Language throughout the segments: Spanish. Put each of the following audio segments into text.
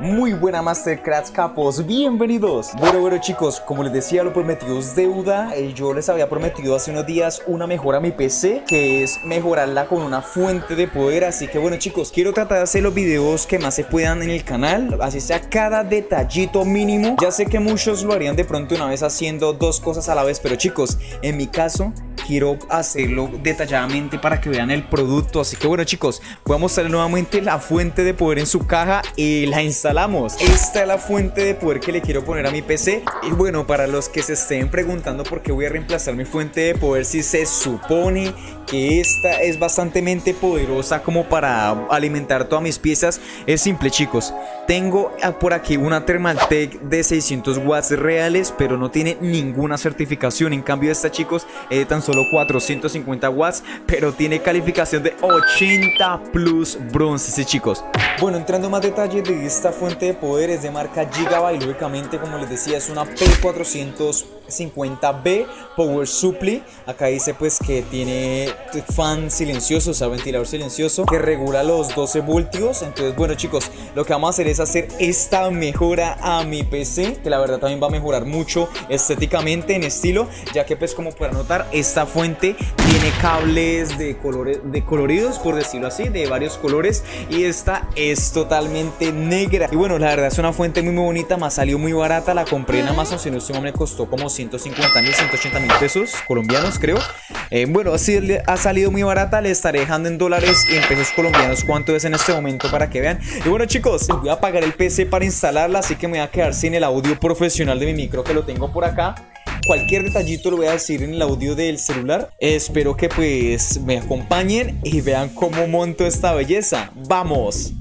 Muy buena Mastercrafts capos, bienvenidos. Bueno, bueno chicos, como les decía lo prometido es deuda. Eh, Yo les había prometido hace unos días una mejora a mi PC Que es mejorarla con una fuente de poder. Así que bueno chicos, quiero tratar de hacer los videos que más se puedan en el canal. Así sea cada detallito mínimo. Ya sé que muchos lo harían de pronto una vez haciendo dos cosas a la vez Pero chicos, en mi caso quiero hacerlo detalladamente para que vean el producto. Así que bueno chicos, voy a mostrar nuevamente la fuente de poder en su caja Y la Esta es la fuente de poder que le quiero poner a mi PC Y bueno, para los que se estén preguntando por qué voy a reemplazar mi fuente de poder Si se supone que esta es bastante poderosa como para alimentar todas mis piezas Es simple chicos. Tengo por aquí una Thermaltake de 600 watts reales Pero no tiene ninguna certificación. En cambio esta chicos es de tan solo 450 watts Pero tiene calificación de 80 plus bronce sí, chicos. Bueno entrando más detalles de esta fuente de poder Es de marca Gigabyte Lógicamente como les decía es una P450B Power Supply Acá dice pues que tiene fan silencioso, o sea, ventilador silencioso que regula los 12 voltios. Entonces, bueno, chicos, lo que vamos a hacer es hacer esta mejora a mi PC, que la verdad también va a mejorar mucho estéticamente en estilo, ya que pues como pueden notar, esta fuente tiene cables de colores de coloridos, por decirlo así, de varios colores y esta es totalmente negra. Y bueno, la verdad es una fuente muy, muy bonita, me ha salido muy barata, la compré en Amazon, si no estoy me costó como 150 mil, 180 mil pesos colombianos, creo. Eh, bueno, así ha salido muy barata, le estaré dejando en dólares y en pesos colombianos cuánto es en este momento para que vean. Y bueno chicos, voy a apagar el PC para instalarla, así que me voy a quedar sin el audio profesional de mi micro que lo tengo por acá cualquier detallito lo voy a decir en el audio del celular. Espero que pues me acompañen y vean cómo monto esta belleza. ¡Vamos!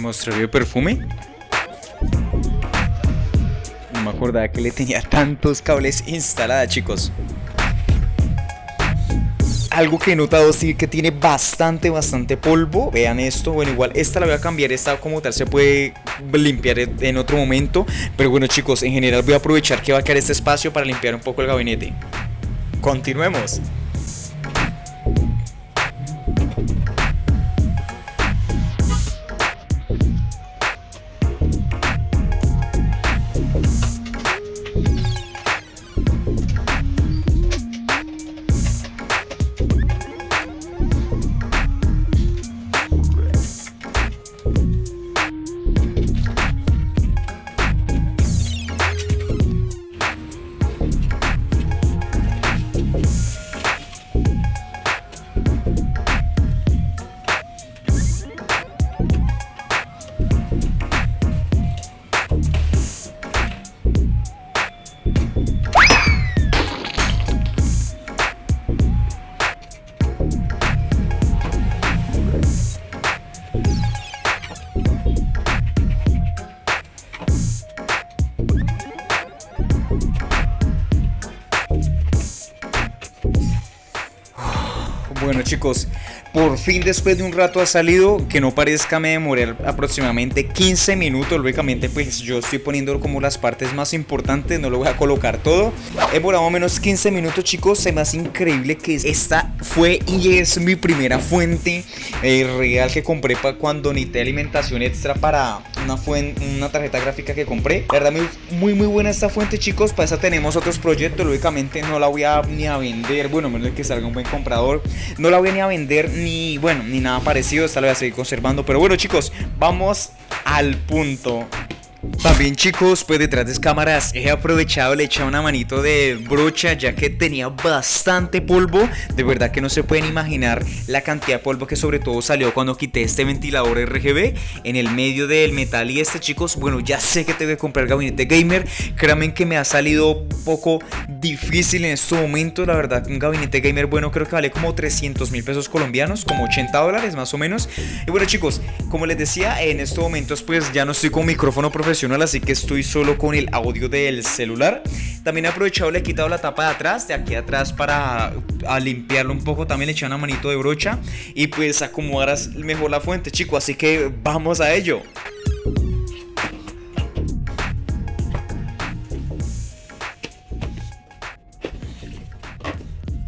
Que el perfume. No me acordaba que le tenía tantos cables instalada, chicos. Algo que he notado sí que tiene bastante, bastante polvo. Vean esto. Bueno, igual esta la voy a cambiar. Esta como tal se puede limpiar en otro momento. Pero bueno, chicos, en general voy a aprovechar que va a quedar este espacio para limpiar un poco el gabinete. Continuemos. Chicos, por fin después de un rato ha salido, que no parezca me demoré aproximadamente 15 minutos, lógicamente pues yo estoy poniendo como las partes más importantes, no lo voy a colocar todo. He demorado menos 15 minutos chicos, se me hace increíble que esta fue y es mi primera fuente eh, real que compré para cuando necesité alimentación extra para una, una tarjeta gráfica que compré. La verdad muy muy buena esta fuente chicos, para esa tenemos otros proyectos, lógicamente no la voy a ni a vender, bueno menos que salga un buen comprador, no la voy a ni a vender ni, bueno, ni nada parecido. Esta la voy a seguir conservando. Pero bueno, chicos, vamos al punto. También chicos, pues detrás de cámaras he aprovechado, le he echado una manito de brocha ya que tenía bastante polvo. De verdad que no se pueden imaginar la cantidad de polvo que sobre todo salió cuando quité este ventilador RGB En el medio del metal y este chicos, bueno ya sé que tengo que comprar gabinete gamer. Créanme que me ha salido un poco difícil en este momento La verdad un gabinete gamer bueno creo que vale como 300 mil pesos colombianos Como 80 dólares más o menos. Y bueno chicos, como les decía en estos momentos pues ya no estoy con micrófono profesional así que estoy solo con el audio del celular. También he aprovechado, le he quitado la tapa de atrás, de aquí atrás para limpiarlo un poco. También le eché una manito de brocha y pues acomodarás mejor la fuente, chicos. Así que vamos a ello.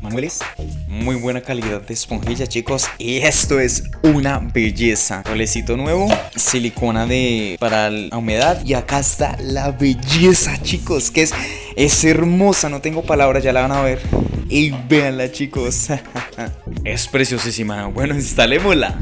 Manuelis, muy buena calidad de esponjilla chicos y esto es una belleza. Rolecito nuevo silicona de para la humedad y acá está la belleza chicos que es es hermosa no tengo palabras ya la van a ver. Y véanla chicos. Es preciosísima. Bueno instalémosla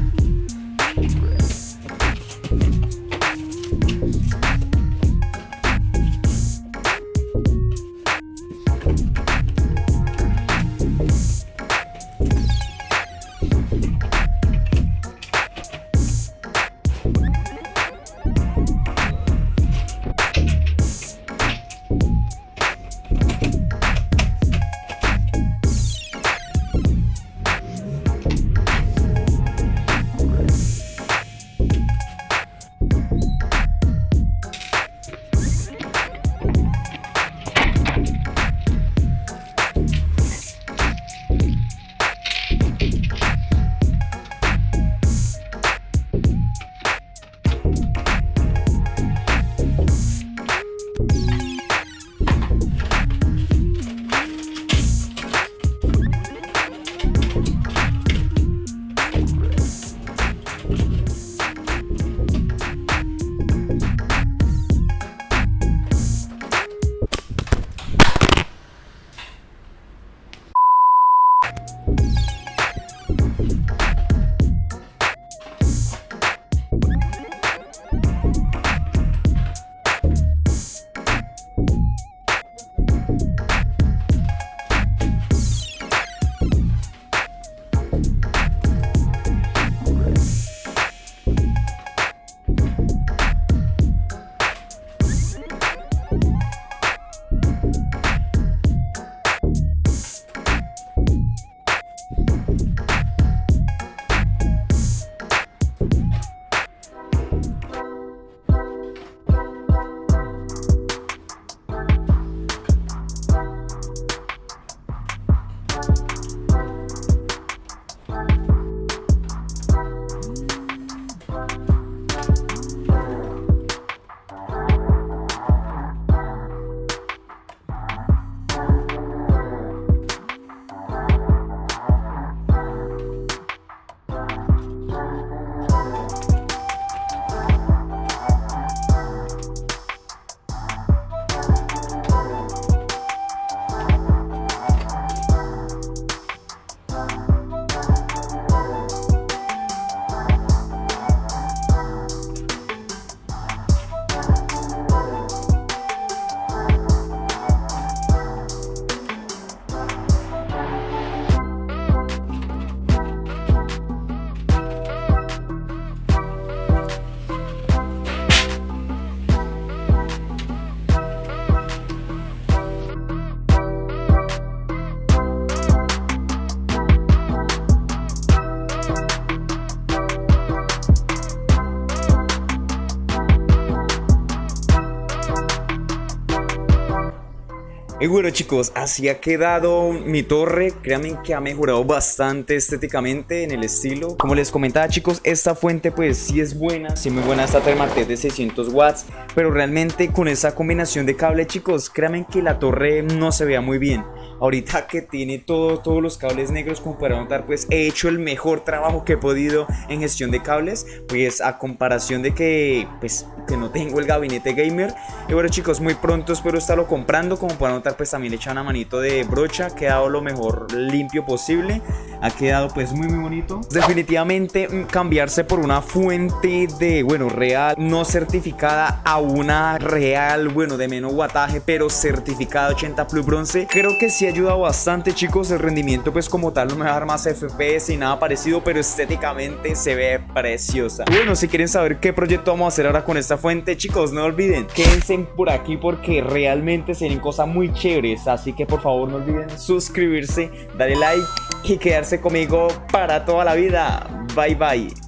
Y bueno chicos, así ha quedado mi torre, créanme que ha mejorado bastante estéticamente en el estilo. Como les comentaba chicos, esta fuente pues sí es buena, sí muy buena esta Thermaltake de 600 watts Pero realmente con esa combinación de cable chicos, créanme que la torre no se vea muy bien ahorita que tiene todo, todos los cables negros como para notar pues he hecho el mejor trabajo que he podido en gestión de cables pues a comparación de que pues que no tengo el gabinete gamer. Y bueno chicos muy pronto espero estarlo comprando como para notar pues también he una manito de brocha ha quedado lo mejor limpio posible ha quedado pues muy muy bonito. Definitivamente mm, cambiarse por una fuente de bueno real no certificada a una real bueno de menos wattaje pero certificada 80 plus bronce creo que sí ha ayudado bastante chicos el rendimiento pues como tal no me va a dar más FPS y nada parecido pero estéticamente se ve preciosa. Bueno si quieren saber qué proyecto vamos a hacer ahora con esta fuente chicos no olviden quédense por aquí porque realmente se ven cosas muy chéveres así que por favor no olviden suscribirse darle like y conmigo para toda la vida. Bye bye